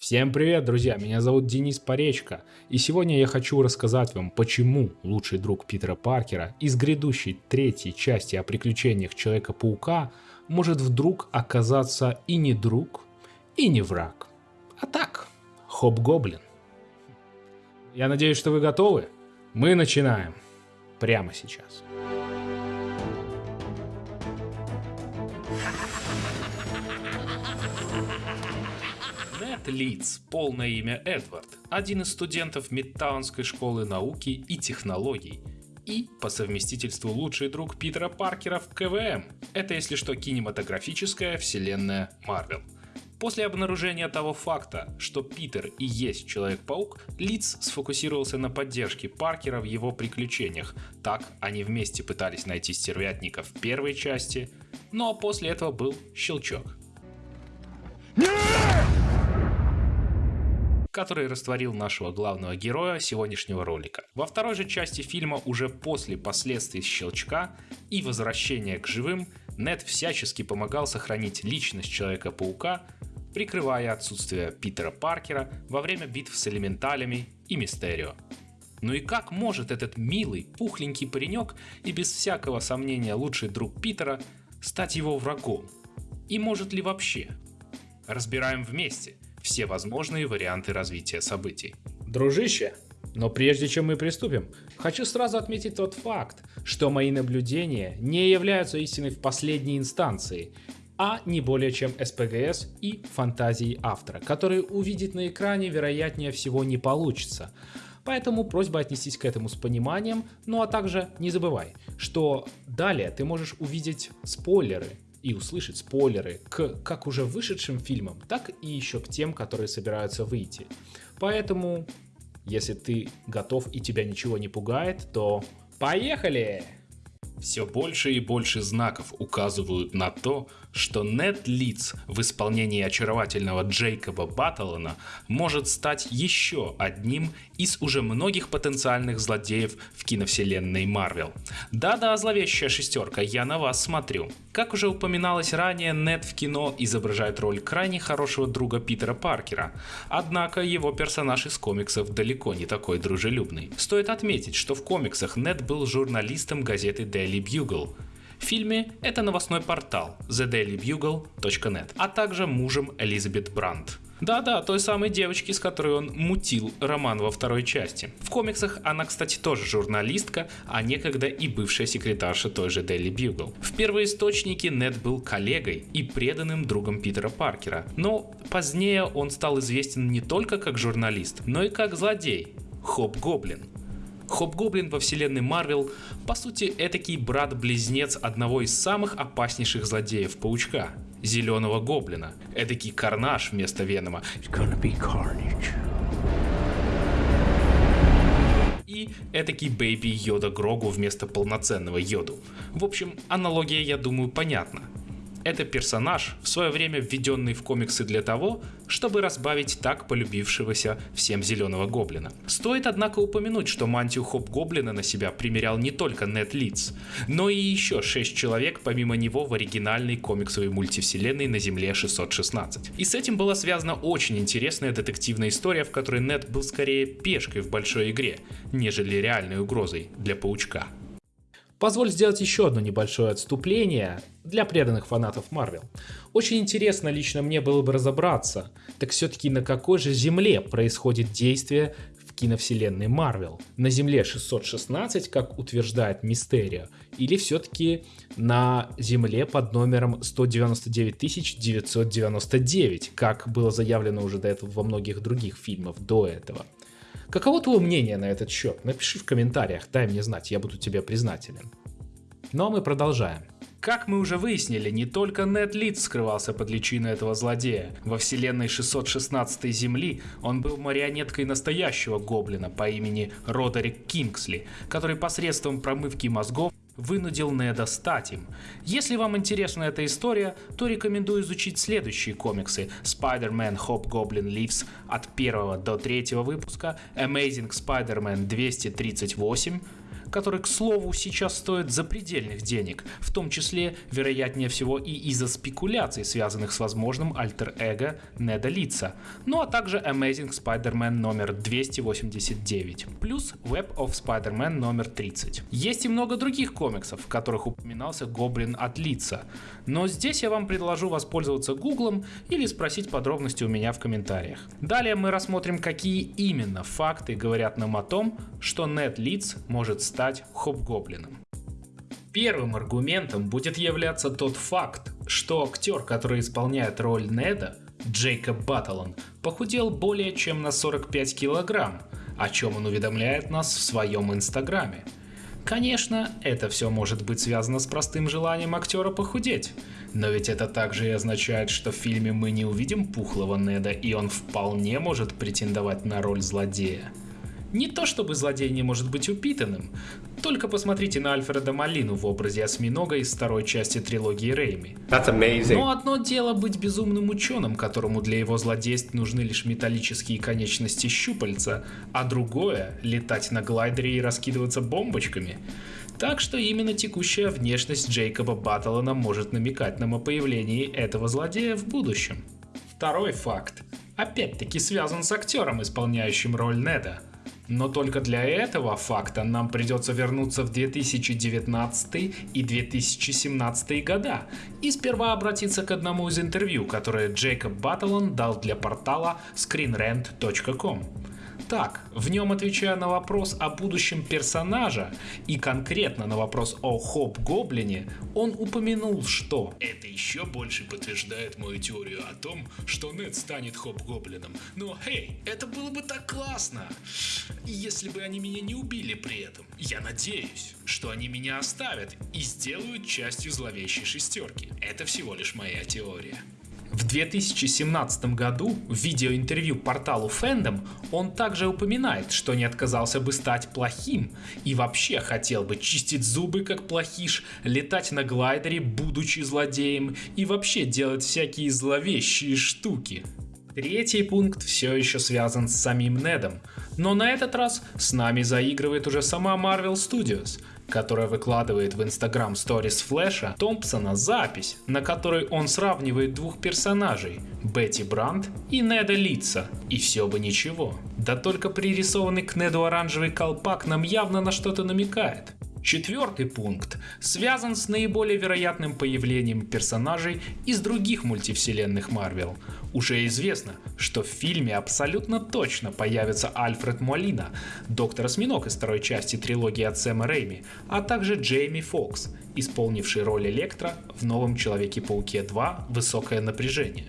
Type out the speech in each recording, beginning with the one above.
Всем привет, друзья! Меня зовут Денис Поречко, и сегодня я хочу рассказать вам, почему лучший друг Питера Паркера из грядущей третьей части о приключениях Человека-паука может вдруг оказаться и не друг, и не враг, а так, хоп-гоблин. Я надеюсь, что вы готовы? Мы начинаем прямо сейчас. Нед Литц, полное имя Эдвард, один из студентов Мидтаунской школы науки и технологий, и по совместительству лучший друг Питера Паркера в КВМ. Это, если что, кинематографическая вселенная Марвел. После обнаружения того факта, что Питер и есть Человек-паук, Литц сфокусировался на поддержке Паркера в его приключениях. Так они вместе пытались найти стервятника в первой части, но после этого был щелчок. Который растворил нашего главного героя сегодняшнего ролика. Во второй же части фильма, уже после последствий щелчка и возвращения к живым, Нед всячески помогал сохранить личность Человека-паука, прикрывая отсутствие Питера Паркера во время битв с элементалями и Мистерио. Ну и как может этот милый, пухленький паренек и без всякого сомнения лучший друг Питера стать его врагом? И может ли вообще? Разбираем вместе все возможные варианты развития событий. Дружище, но прежде чем мы приступим, хочу сразу отметить тот факт, что мои наблюдения не являются истиной в последней инстанции, а не более чем СПГС и фантазии автора, которые увидеть на экране вероятнее всего не получится. Поэтому просьба отнестись к этому с пониманием, ну а также не забывай, что далее ты можешь увидеть спойлеры и услышать спойлеры к как уже вышедшим фильмам, так и еще к тем, которые собираются выйти. Поэтому, если ты готов и тебя ничего не пугает, то поехали! Все больше и больше знаков указывают на то, что Нед Литц в исполнении очаровательного Джейкоба Баттлана может стать еще одним из уже многих потенциальных злодеев в киновселенной Марвел. Да-да, зловещая шестерка, я на вас смотрю. Как уже упоминалось ранее, Нед в кино изображает роль крайне хорошего друга Питера Паркера, однако его персонаж из комиксов далеко не такой дружелюбный. Стоит отметить, что в комиксах Нед был журналистом газеты Daily Bugle, фильме это новостной портал thedailybugle.net, а также мужем Элизабет Брандт. Да-да, той самой девочки, с которой он мутил роман во второй части. В комиксах она, кстати, тоже журналистка, а некогда и бывшая секретарша той же Daily Bugle. В первоисточнике Нед был коллегой и преданным другом Питера Паркера, но позднее он стал известен не только как журналист, но и как злодей. Хобгоблин. Хобгоблин во вселенной Марвел по сути этакий брат-близнец одного из самых опаснейших злодеев Паучка – Зеленого Гоблина. Эдакий Карнаж вместо Венома. И этакий Бэйби Йода Грогу вместо полноценного Йоду. В общем, аналогия, я думаю, понятна. Это персонаж, в свое время введенный в комиксы для того, чтобы разбавить так полюбившегося всем Зеленого Гоблина. Стоит однако упомянуть, что мантию Хоп-Гоблина на себя примерял не только Нед Литц, но и еще 6 человек помимо него в оригинальной комиксовой мультивселенной на Земле 616. И с этим была связана очень интересная детективная история, в которой Нед был скорее пешкой в большой игре, нежели реальной угрозой для Паучка. Позволь сделать еще одно небольшое отступление для преданных фанатов Марвел. Очень интересно лично мне было бы разобраться, так все-таки на какой же земле происходит действие в киновселенной Марвел? На земле 616, как утверждает Мистерио, или все-таки на земле под номером 199 999, как было заявлено уже до этого во многих других фильмах до этого? Каково твое мнение на этот счет? Напиши в комментариях, дай мне знать, я буду тебе признателен. Ну а мы продолжаем. Как мы уже выяснили, не только Нед Лид скрывался под личиной этого злодея. Во вселенной 616 Земли он был марионеткой настоящего гоблина по имени Родерик Кингсли, который посредством промывки мозгов вынудил Неда стать им. Если вам интересна эта история, то рекомендую изучить следующие комиксы Spider-Man Hobgoblin Leaves от 1 до 3 выпуска, Amazing Spider-Man 238, который, к слову, сейчас стоит запредельных денег, в том числе, вероятнее всего, и из-за спекуляций, связанных с возможным альтер-эго Неда Лица, ну а также Amazing Spider-Man номер 289, плюс Web of Spider-Man номер 30. Есть и много других комиксов, в которых упоминался Гоблин от Лица, но здесь я вам предложу воспользоваться гуглом или спросить подробности у меня в комментариях. Далее мы рассмотрим, какие именно факты говорят нам о том, что Нед Лиц может стать стать хоб-гоблином. Первым аргументом будет являться тот факт, что актер, который исполняет роль Неда, Джейкоб Баттлон, похудел более чем на 45 килограмм, о чем он уведомляет нас в своем инстаграме. Конечно, это все может быть связано с простым желанием актера похудеть, но ведь это также и означает, что в фильме мы не увидим пухлого Неда и он вполне может претендовать на роль злодея. Не то чтобы злодей не может быть упитанным, только посмотрите на Альфреда Малину в образе осьминога из второй части трилогии Рейми. Но одно дело быть безумным ученым, которому для его злодейств нужны лишь металлические конечности щупальца, а другое — летать на глайдере и раскидываться бомбочками. Так что именно текущая внешность Джейкоба Баттлона может намекать нам о появлении этого злодея в будущем. Второй факт. Опять-таки связан с актером, исполняющим роль Неда. Но только для этого факта нам придется вернуться в 2019 и 2017 года и сперва обратиться к одному из интервью, которое Джейкоб Баттлон дал для портала screenrant.com. Так, в нем отвечая на вопрос о будущем персонажа и конкретно на вопрос о Хоп-Гоблине, он упомянул, что «Это еще больше подтверждает мою теорию о том, что Нед станет Хоп-Гоблином. Но, эй, это было бы так классно, если бы они меня не убили при этом. Я надеюсь, что они меня оставят и сделают частью зловещей шестерки. Это всего лишь моя теория». В 2017 году в видеоинтервью порталу Fandom он также упоминает, что не отказался бы стать плохим и вообще хотел бы чистить зубы как плохиш, летать на глайдере, будучи злодеем и вообще делать всякие зловещие штуки. Третий пункт все еще связан с самим Недом, но на этот раз с нами заигрывает уже сама Marvel Studios, которая выкладывает в Instagram Stories Флэша Томпсона запись, на которой он сравнивает двух персонажей – Бетти Брандт и Неда Литца. И все бы ничего. Да только пририсованный к Неду оранжевый колпак нам явно на что-то намекает. Четвертый пункт связан с наиболее вероятным появлением персонажей из других мультивселенных Марвел. Уже известно, что в фильме абсолютно точно появится Альфред Молина, доктор Осьминог из второй части трилогии от Сэма Рэйми, а также Джейми Фокс, исполнивший роль Электро в новом Человеке-пауке 2 «Высокое напряжение».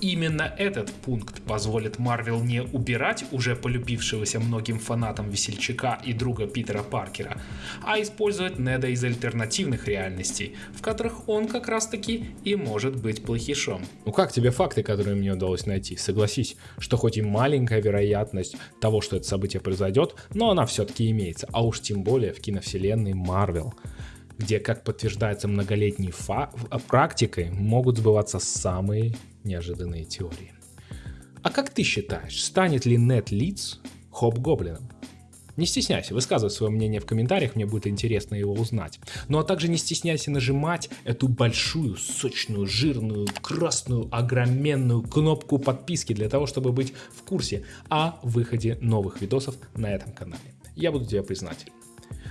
Именно этот пункт позволит Марвел не убирать уже полюбившегося многим фанатам весельчака и друга Питера Паркера, а использовать Неда из альтернативных реальностей, в которых он как раз таки и может быть плохишом. Ну как тебе факты, которые мне удалось найти? Согласись, что хоть и маленькая вероятность того, что это событие произойдет, но она все-таки имеется, а уж тем более в киновселенной Марвел где, как подтверждается многолетней практикой, могут сбываться самые неожиданные теории. А как ты считаешь, станет ли Нет Лидс Хоп-Гоблином? Не стесняйся, высказывай свое мнение в комментариях, мне будет интересно его узнать. Ну а также не стесняйся нажимать эту большую, сочную, жирную, красную, огроменную кнопку подписки для того, чтобы быть в курсе о выходе новых видосов на этом канале. Я буду тебе признателен.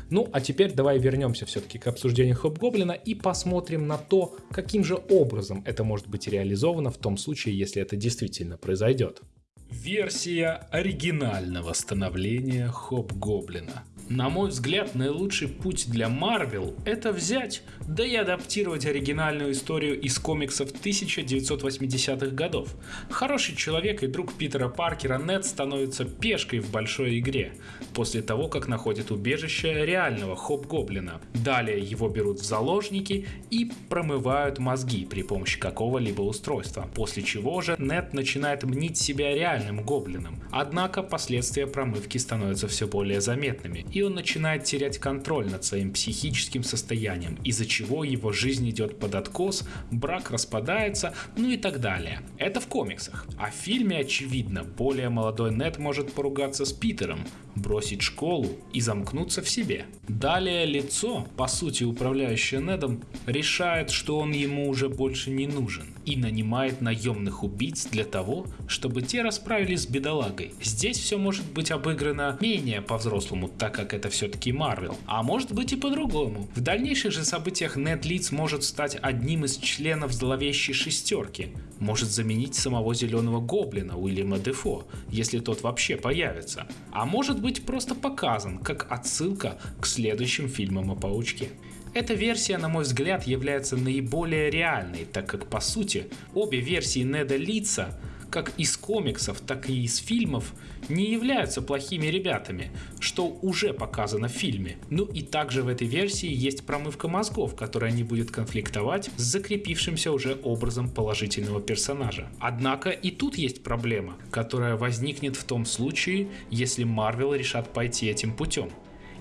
Ну, а теперь давай вернемся все-таки к обсуждению Хоб-Гоблина и посмотрим на то, каким же образом это может быть реализовано в том случае, если это действительно произойдет. Версия оригинального становления Хоб-Гоблина. На мой взгляд, наилучший путь для Marvel — это взять, да и адаптировать оригинальную историю из комиксов 1980-х годов. Хороший человек и друг Питера Паркера Нед становится пешкой в большой игре, после того, как находит убежище реального Хоп-Гоблина. Далее его берут в заложники и промывают мозги при помощи какого-либо устройства, после чего же Нед начинает мнить себя реальным гоблином. Однако последствия промывки становятся все более заметными, и и он начинает терять контроль над своим психическим состоянием, из-за чего его жизнь идет под откос, брак распадается, ну и так далее. Это в комиксах. А в фильме, очевидно, более молодой Нед может поругаться с Питером, бросить школу и замкнуться в себе. Далее лицо, по сути управляющее Недом, решает, что он ему уже больше не нужен и нанимает наемных убийц для того, чтобы те расправились с бедолагой. Здесь все может быть обыграно менее по-взрослому, так как это все-таки Марвел, а может быть и по-другому. В дальнейших же событиях Нед Лидс может стать одним из членов зловещей шестерки, может заменить самого Зеленого Гоблина Уильяма Дефо, если тот вообще появится, а может быть просто показан как отсылка к следующим фильмам о Паучке. Эта версия, на мой взгляд, является наиболее реальной, так как по сути обе версии Неда Лица как из комиксов, так и из фильмов, не являются плохими ребятами, что уже показано в фильме. Ну и также в этой версии есть промывка мозгов, которая не будет конфликтовать с закрепившимся уже образом положительного персонажа. Однако и тут есть проблема, которая возникнет в том случае, если Марвел решат пойти этим путем.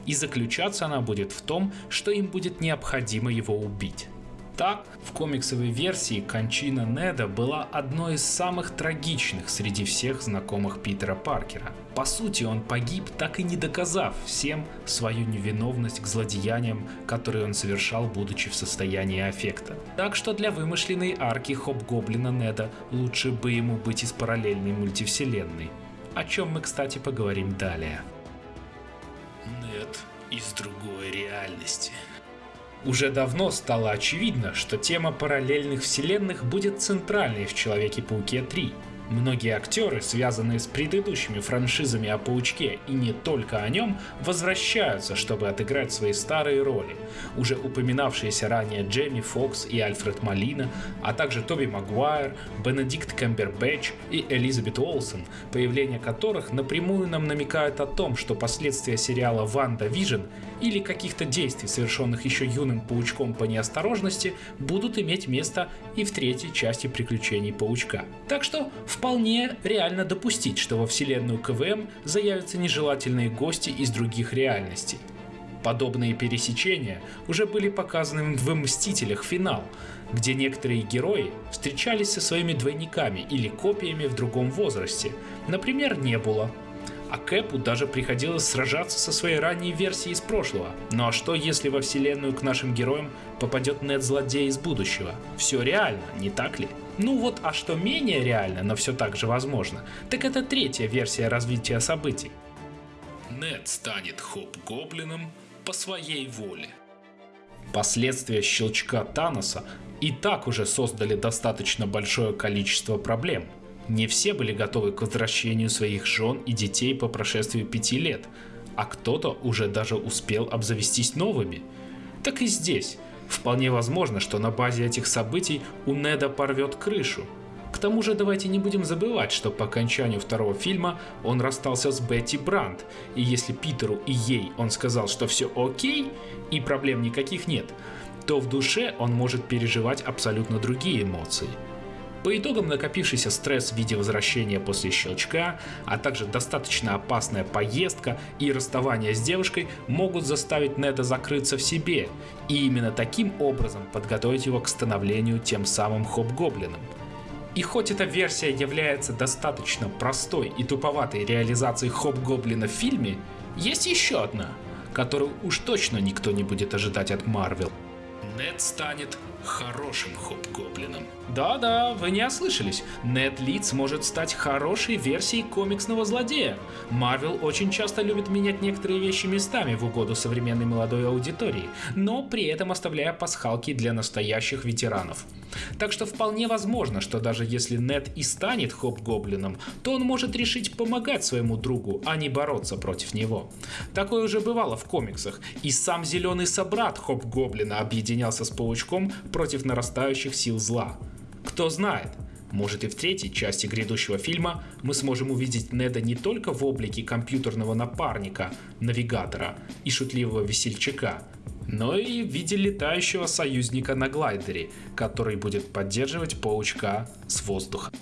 И заключаться она будет в том, что им будет необходимо его убить. Так, в комиксовой версии кончина Неда была одной из самых трагичных среди всех знакомых Питера Паркера. По сути, он погиб, так и не доказав всем свою невиновность к злодеяниям, которые он совершал, будучи в состоянии аффекта. Так что для вымышленной арки Хоп-Гоблина Неда лучше бы ему быть из параллельной мультивселенной. О чем мы, кстати, поговорим далее. Нет, из другой реальности. Уже давно стало очевидно, что тема параллельных вселенных будет центральной в Человеке-пауке 3. Многие актеры, связанные с предыдущими франшизами о Паучке и не только о нем, возвращаются, чтобы отыграть свои старые роли. Уже упоминавшиеся ранее Джейми Фокс и Альфред Малина, а также Тоби Магуайр, Бенедикт Кэмбербэтч и Элизабет Олсен, появление которых напрямую нам намекает о том, что последствия сериала «Ванда Вижн» или каких-то действий, совершенных еще юным паучком по неосторожности, будут иметь место и в третьей части приключений паучка. Так что вполне реально допустить, что во вселенную КВМ заявятся нежелательные гости из других реальностей. Подобные пересечения уже были показаны в «Мстителях. Финал», где некоторые герои встречались со своими двойниками или копиями в другом возрасте, например, Небула, а Кэпу даже приходилось сражаться со своей ранней версией из прошлого. Ну а что если во вселенную к нашим героям попадет Нед-злодей из будущего? Все реально, не так ли? Ну вот, а что менее реально, но все так же возможно, так это третья версия развития событий. Нед станет Хоп-Гоблином по своей воле. Последствия щелчка Таноса и так уже создали достаточно большое количество проблем – не все были готовы к возвращению своих жен и детей по прошествии пяти лет, а кто-то уже даже успел обзавестись новыми. Так и здесь. Вполне возможно, что на базе этих событий у Неда порвет крышу. К тому же давайте не будем забывать, что по окончанию второго фильма он расстался с Бетти Брандт, и если Питеру и ей он сказал, что все окей и проблем никаких нет, то в душе он может переживать абсолютно другие эмоции – по итогам накопившийся стресс в виде возвращения после щелчка, а также достаточно опасная поездка и расставание с девушкой могут заставить Неда закрыться в себе и именно таким образом подготовить его к становлению тем самым Хоп-Гоблином. И хоть эта версия является достаточно простой и туповатой реализацией Хоп-Гоблина в фильме, есть еще одна, которую уж точно никто не будет ожидать от Марвел. Нед станет хорошим Хоп-Гоблином. Да-да, вы не ослышались. Нед Лидс может стать хорошей версией комиксного злодея. Марвел очень часто любит менять некоторые вещи местами в угоду современной молодой аудитории, но при этом оставляя пасхалки для настоящих ветеранов. Так что вполне возможно, что даже если Нед и станет Хоп-Гоблином, то он может решить помогать своему другу, а не бороться против него. Такое уже бывало в комиксах, и сам Зеленый Собрат Хоп-Гоблина объединялся с Паучком против нарастающих сил зла. Кто знает, может и в третьей части грядущего фильма мы сможем увидеть Неда не только в облике компьютерного напарника, навигатора и шутливого весельчака, но и в виде летающего союзника на глайдере, который будет поддерживать паучка с воздуха.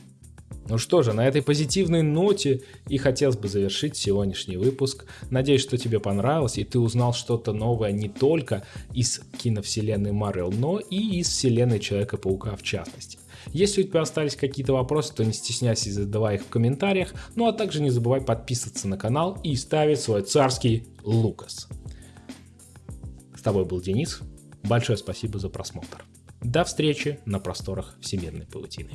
Ну что же, на этой позитивной ноте и хотелось бы завершить сегодняшний выпуск. Надеюсь, что тебе понравилось и ты узнал что-то новое не только из киновселенной Марвел, но и из вселенной Человека-паука в частности. Если у тебя остались какие-то вопросы, то не стесняйся задавай их в комментариях, ну а также не забывай подписываться на канал и ставить свой царский Лукас. С тобой был Денис, большое спасибо за просмотр. До встречи на просторах Всемирной паутины.